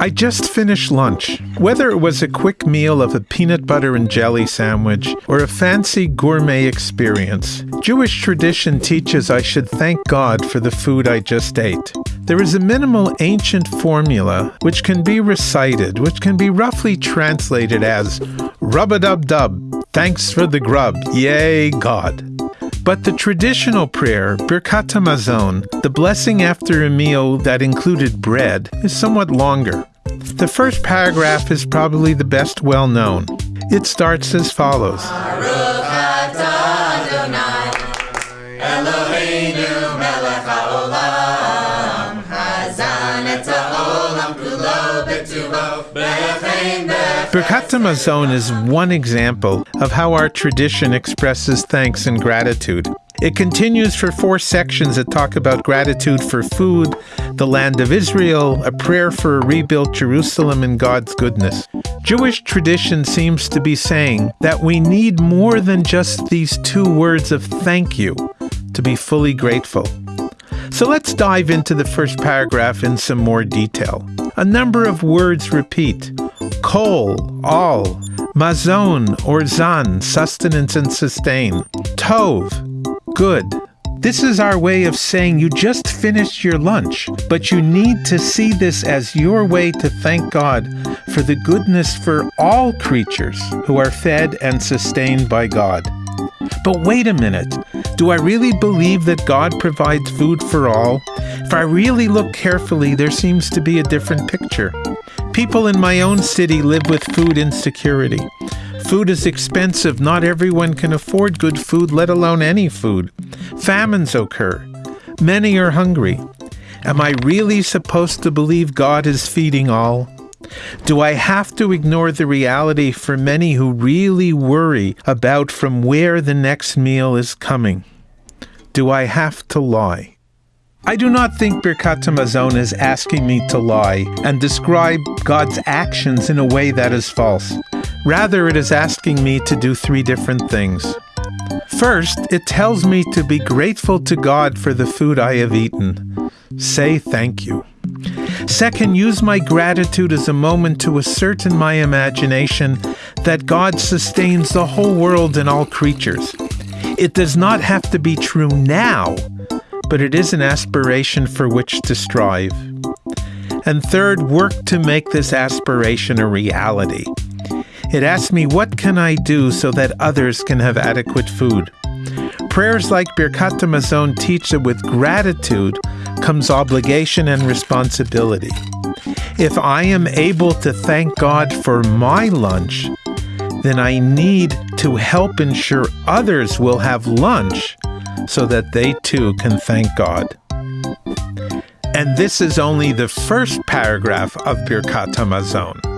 I just finished lunch. Whether it was a quick meal of a peanut butter and jelly sandwich or a fancy gourmet experience, Jewish tradition teaches I should thank God for the food I just ate. There is a minimal ancient formula which can be recited, which can be roughly translated as rub a dub dub, thanks for the grub, yay God. But the traditional prayer, Birkat Hamazon, the blessing after a meal that included bread, is somewhat longer. The first paragraph is probably the best well known. It starts as follows. Birkat Hamazon is one example of how our tradition expresses thanks and gratitude. It continues for four sections that talk about gratitude for food, the land of Israel, a prayer for a rebuilt Jerusalem, and God's goodness. Jewish tradition seems to be saying that we need more than just these two words of thank you to be fully grateful. So let's dive into the first paragraph in some more detail. A number of words repeat kol, all, mazon or zan, sustenance and sustain, tov, good. This is our way of saying you just finished your lunch, but you need to see this as your way to thank God for the goodness for all creatures who are fed and sustained by God. But wait a minute. Do I really believe that God provides food for all? If I really look carefully, there seems to be a different picture. People in my own city live with food insecurity. Food is expensive. Not everyone can afford good food, let alone any food. Famines occur. Many are hungry. Am I really supposed to believe God is feeding all? Do I have to ignore the reality for many who really worry about from where the next meal is coming? Do I have to lie? I do not think Birkat Hamazon is asking me to lie and describe God's actions in a way that is false. Rather, it is asking me to do three different things. First, it tells me to be grateful to God for the food I have eaten. Say thank you. Second, use my gratitude as a moment to assert in my imagination that God sustains the whole world and all creatures. It does not have to be true now, but it is an aspiration for which to strive. And third, work to make this aspiration a reality. It asks me, what can I do so that others can have adequate food? Prayers like Birkat Hamazon teach that with gratitude comes obligation and responsibility. If I am able to thank God for my lunch, then I need to help ensure others will have lunch so that they too can thank God. And this is only the first paragraph of Birkat Hamazon.